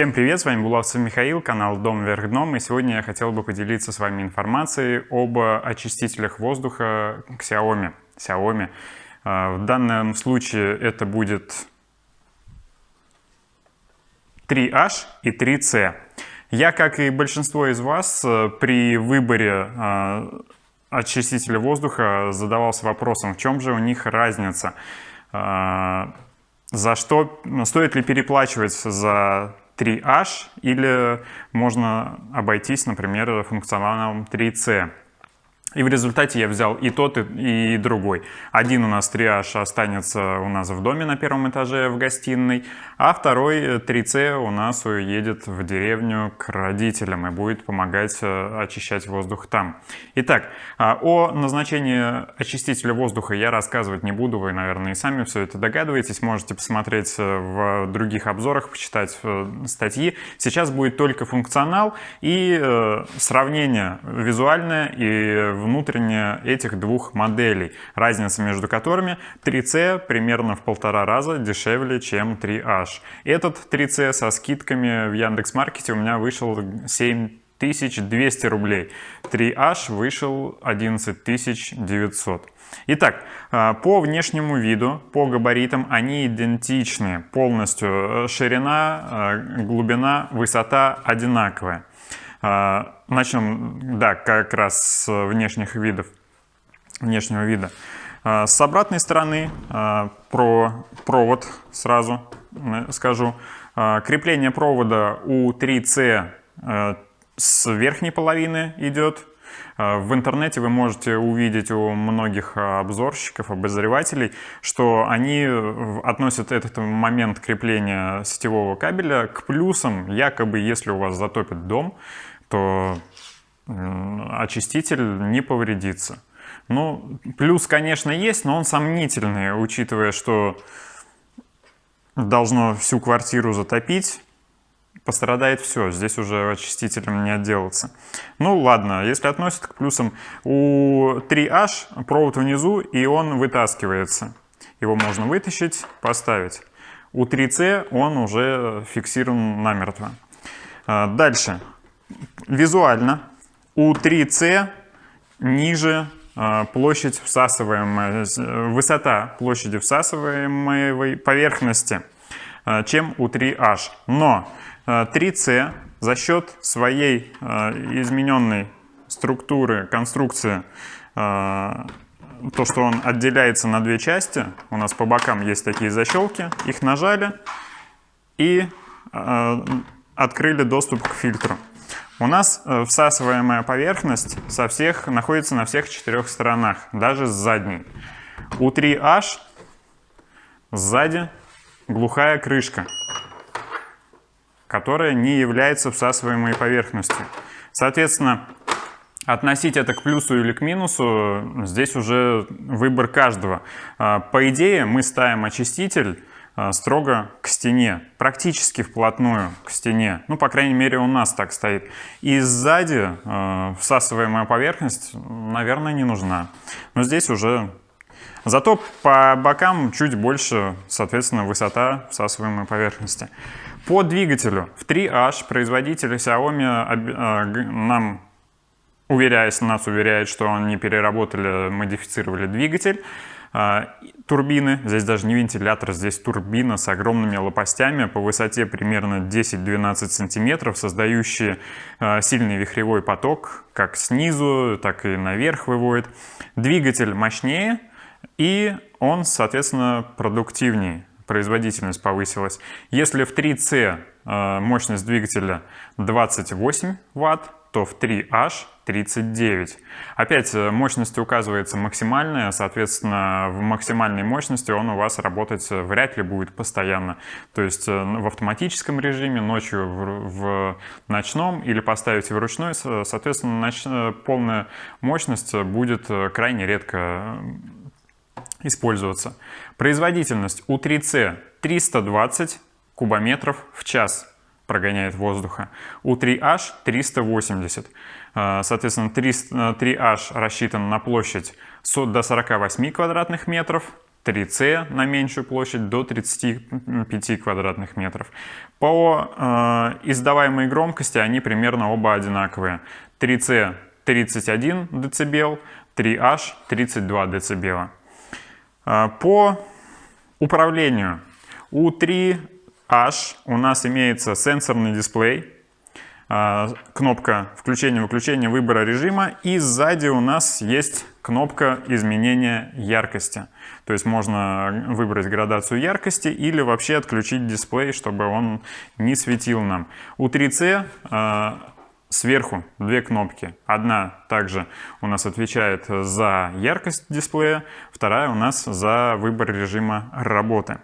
Всем привет, с вами Булавцев Михаил, канал Дом вверх дном, и сегодня я хотел бы поделиться с вами информацией об очистителях воздуха Xiaomi. Xiaomi. А, в данном случае это будет 3H и 3C. Я, как и большинство из вас, при выборе а, очистителя воздуха задавался вопросом, в чем же у них разница. А, за что, стоит ли переплачивать за 3H или можно обойтись, например, функционалом 3C. И в результате я взял и тот, и, другой. Один у нас 3H останется у нас в доме на первом этаже в гостиной, а второй 3C у нас уедет в деревню к родителям и будет помогать э, очищать воздух там. Итак, а, о назначении очистителя воздуха я рассказывать не буду, вы, наверное, и сами все это догадываетесь, можете посмотреть э, в других обзорах, почитать э, статьи. Сейчас будет только функционал и сравнение визуальное и внутренне этих двух моделей, разница между которыми 3C примерно в полтора раза дешевле, чем 3H. Этот 3C со скидками в Яндекс.Маркете у меня вышел 7200 рублей. 3H вышел 11900. Итак, а, по внешнему виду, по габаритам они идентичны полностью. Ширина, а, глубина, высота одинаковая. А, начнем, да, как раз с внешних видов, внешнего вида. А, с обратной стороны а, про провод сразу скажу. Крепление провода у 3C с верхней половины идет. В интернете вы можете увидеть у многих обзорщиков, обозревателей, что они относят этот момент крепления сетевого кабеля к плюсам, якобы если у вас затопит дом, то очиститель не повредится. Ну, плюс, конечно, есть, но он сомнительный, учитывая, что должно всю квартиру затопить, пострадает все, здесь уже очистителем не отделаться. Ну ладно, если относят к плюсам, у 3H провод внизу и он вытаскивается. Его можно вытащить, поставить. У 3C он уже фиксирован намертво. А, дальше визуально у 3C ниже а, площадь всасываемая, высота площади всасываемой поверхности, а, чем у 3H. Но 3C а, за счет своей измененной структуры, конструкции, то, что он отделяется на две части, у нас по бокам есть такие защелки, их нажали и открыли доступ к фильтру. У нас э, всасываемая поверхность со всех, находится на всех четырех сторонах, даже с задней. У 3H сзади глухая крышка, которая не является всасываемой поверхностью. Соответственно, относить это к плюсу или к минусу, здесь уже выбор каждого. А, по идее, мы ставим очиститель Э, строго к стене, практически вплотную к стене. Ну, по крайней мере, у нас так стоит. И сзади э, всасываемая поверхность, наверное, не нужна. Но здесь уже... Зато по бокам чуть больше, соответственно, высота всасываемой поверхности. По двигателю в 3H производитель Xiaomi э, нам уверяясь, нас уверяет, что они переработали, модифицировали двигатель. А, турбины, здесь даже не вентилятор, здесь турбина с огромными лопастями по высоте примерно 10-12 сантиметров, создающие а, сильный вихревой поток, как снизу, так и наверх выводит. Двигатель мощнее и он, соответственно, продуктивнее производительность повысилась. Если в 3C а, мощность двигателя 28 Вт, то в 3H 39. Опять э, мощность указывается максимальная, соответственно, в максимальной мощности он у вас работать э, вряд ли будет постоянно. То есть э, в автоматическом режиме, ночью в, в ночном или поставите в ручной, соответственно, ноч, полная мощность будет крайне редко использоваться. Производительность у 3C 320 кубометров в час прогоняет воздуха. У 3H 380. А, соответственно, 3H рассчитан на площадь до 48 квадратных метров, 3C на меньшую площадь до 35 квадратных метров. По э, издаваемой громкости они примерно оба одинаковые. 3C 31 дБ, 3H 32 дБ. Э, по управлению у 3H у нас имеется сенсорный дисплей, э, кнопка включения-выключения выбора режима и сзади у нас есть кнопка изменения яркости. То есть можно выбрать градацию яркости или вообще отключить дисплей, чтобы он не светил нам. У 3C э, сверху две кнопки. Одна также у нас отвечает за яркость дисплея, вторая у нас за выбор режима работы.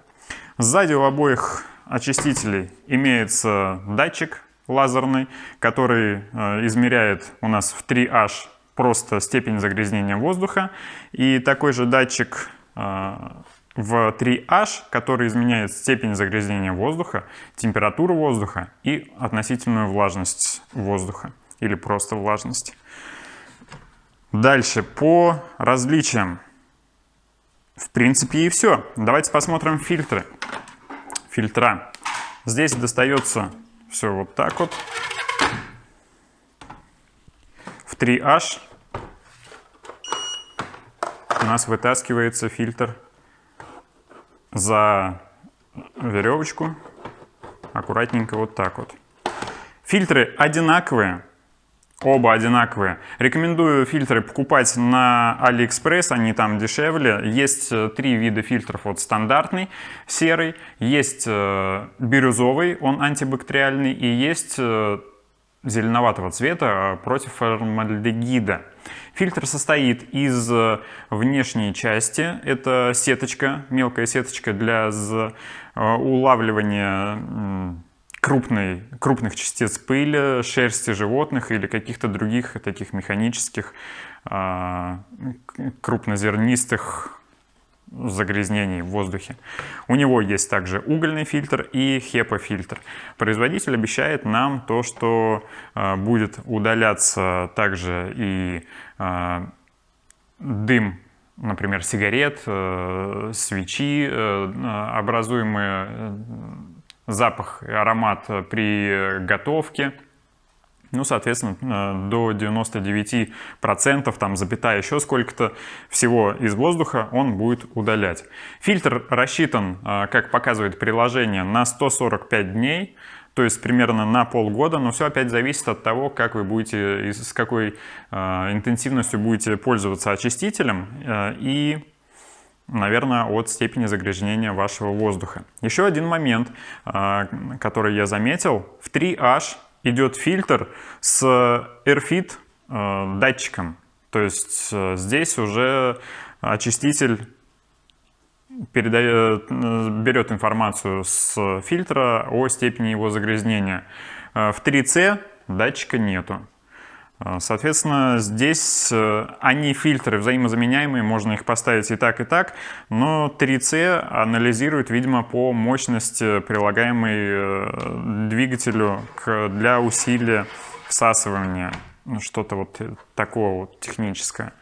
Сзади у обоих очистителей имеется датчик лазерный, который э, измеряет у нас в 3H просто степень загрязнения воздуха. И такой же датчик э, в 3H, который изменяет степень загрязнения воздуха, температуру воздуха и относительную влажность воздуха или просто влажность. Дальше по различиям. В принципе и все. Давайте посмотрим фильтры. Фильтра. Здесь достается все вот так вот. В 3H у нас вытаскивается фильтр за веревочку, аккуратненько вот так вот. Фильтры одинаковые, оба одинаковые. Рекомендую фильтры покупать на AliExpress, они там дешевле. Есть э, три вида фильтров, вот стандартный, серый, есть э, бирюзовый, он антибактериальный, и есть э, зеленоватого цвета против формальдегида. Фильтр состоит из внешней части. Это сеточка, мелкая сеточка для улавливания крупной, крупных частиц пыли, шерсти животных или каких-то других таких механических а, крупнозернистых загрязнений в воздухе. У него есть также угольный фильтр и HEPA-фильтр. Производитель обещает нам то, что э, будет удаляться также и э, дым, например, сигарет, э, свечи, э, образуемый э, запах и аромат при готовке ну, соответственно, э, до 99%, там, запятая еще сколько-то всего из воздуха он будет удалять. Фильтр рассчитан, э, как показывает приложение, на 145 дней, то есть примерно на полгода, но все опять зависит от того, как вы будете, с какой э, интенсивностью будете пользоваться очистителем и, наверное, от степени загрязнения вашего воздуха. Еще один момент, который я заметил, в 3H идет фильтр с AirFit э, датчиком. То есть э, здесь уже очиститель передает, э, берет информацию с фильтра о степени его загрязнения. В 3C датчика нету. А, соответственно, здесь э, они фильтры взаимозаменяемые, можно их поставить и так, и так, но 3C анализирует, видимо, по мощности, прилагаемой э, двигателю для усилия всасывания, ну, что-то вот такого вот техническое.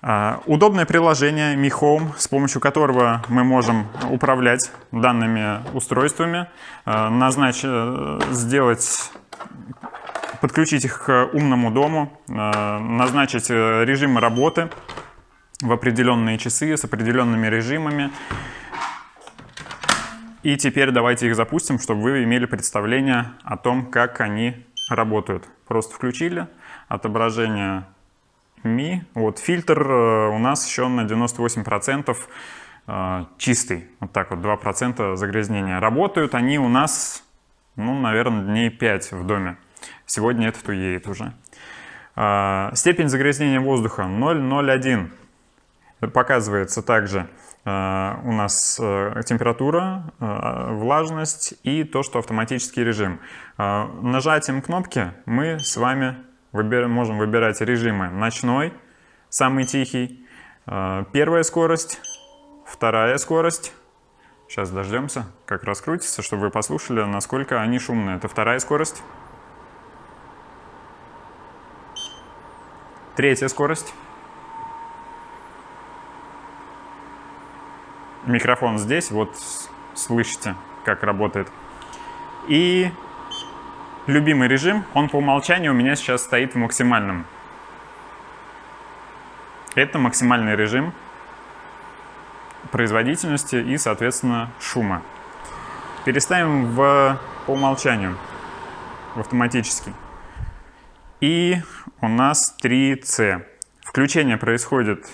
А, удобное приложение Mi Home, с помощью которого мы можем управлять данными устройствами, а, назначить, э, сделать подключить их к умному дому, э, назначить э, режимы работы в определенные часы с определенными режимами. И теперь давайте их запустим, чтобы вы имели представление о том, как они работают. Просто включили отображение Mi. Вот фильтр э, у нас еще на 98% чистый. Вот так вот, 2% загрязнения. Работают они у нас, ну, наверное, дней 5 в доме. Сегодня это туеет уже. А, степень загрязнения воздуха 0,01. Показывается также а, у нас э, температура, а, влажность и то, что автоматический режим. Нажатием кнопки мы с вами можем выбирать режимы ночной, самый тихий, первая скорость, вторая скорость. Сейчас дождемся, как раскрутится, чтобы вы послушали, насколько они шумные. Это вторая скорость. Третья скорость. микрофон здесь, вот слышите, как работает. И любимый режим, он по умолчанию у меня сейчас стоит в максимальном. Это максимальный режим производительности и, соответственно, шума. Переставим в, по умолчанию, в автоматический. И у нас 3C. Включение происходит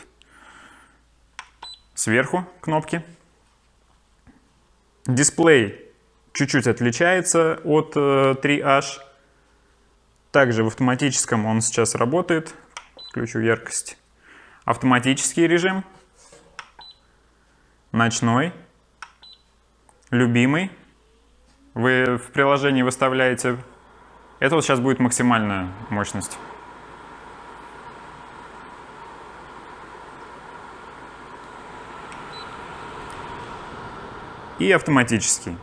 сверху кнопки. Дисплей чуть-чуть отличается от 3H. Э, Также в автоматическом он сейчас работает. Включу яркость. Автоматический режим. Ночной. Любимый. Вы в приложении выставляете. Это вот сейчас будет максимальная мощность. И автоматический.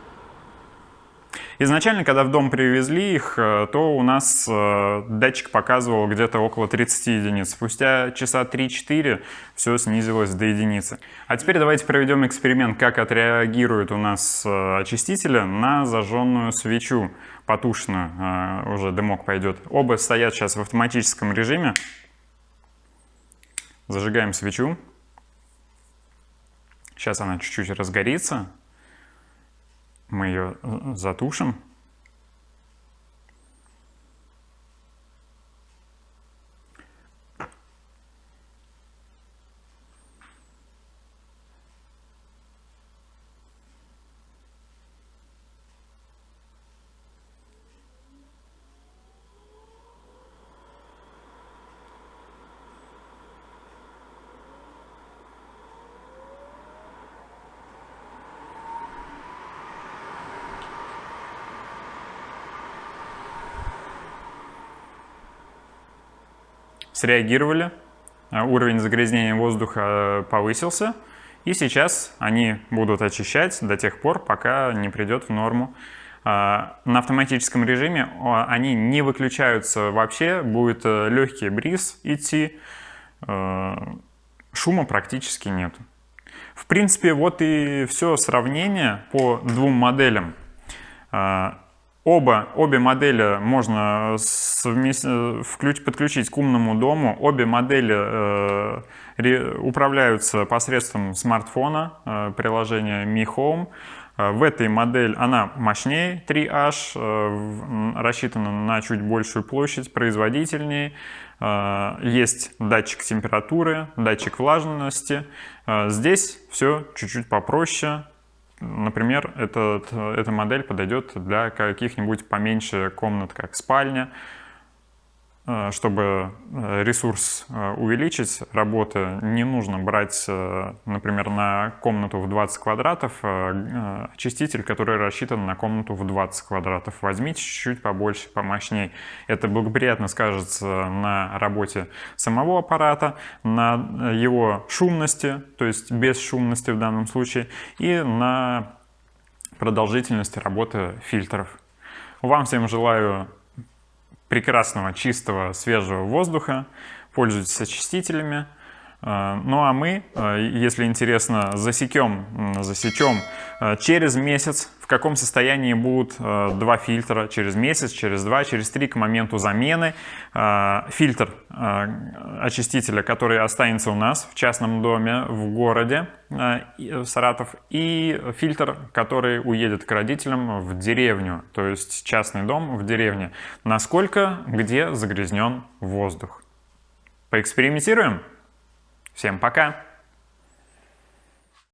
Изначально, когда в дом привезли их, э, то у нас э, датчик показывал где-то около 30 единиц. Спустя часа 3-4 все снизилось до единицы. А теперь давайте проведем эксперимент, как отреагирует у нас э, очистители на зажженную свечу потушенную. Уже дымок пойдет. Оба стоят сейчас в автоматическом режиме. Зажигаем свечу. Сейчас она чуть-чуть разгорится мы ее э, затушим. Среагировали, а, уровень загрязнения воздуха э, повысился, и сейчас они будут очищать до тех пор, пока не придет в норму. А, на автоматическом режиме они не выключаются вообще, будет э, легкий бриз идти, э, шума практически нет. В принципе, вот и все сравнение по двум моделям. Оба, обе модели можно совмест... подключить к умному дому. Обе модели э, ре... управляются посредством смартфона, э, приложения Mi Home. Э, в этой модели она мощнее 3H, э, рассчитана на чуть большую площадь, производительнее. Э, есть датчик температуры, датчик влажности. Здесь все чуть-чуть попроще, Например, этот, эта модель подойдет для каких-нибудь поменьше комнат, как спальня, Э, чтобы э, ресурс э, увеличить работы, не нужно брать, например, на комнату в 20 квадратов очиститель, который рассчитан на комнату в 20 квадратов. Возьмите чуть-чуть побольше, помощней. Это благоприятно скажется на работе самого аппарата, на его шумности, то есть без шумности в данном случае, и на продолжительности работы фильтров. Вам всем желаю прекрасного, чистого, свежего воздуха, пользуйтесь очистителями. Э, ну а мы, э, если интересно, засекем, засечем э, через месяц, в каком состоянии будут два фильтра через месяц, через два, через три к моменту замены. Фильтр очистителя, который останется у нас в частном доме в городе Саратов, и фильтр, который уедет к родителям в деревню, то есть частный дом в деревне. Насколько, где загрязнен воздух. Поэкспериментируем? Всем пока!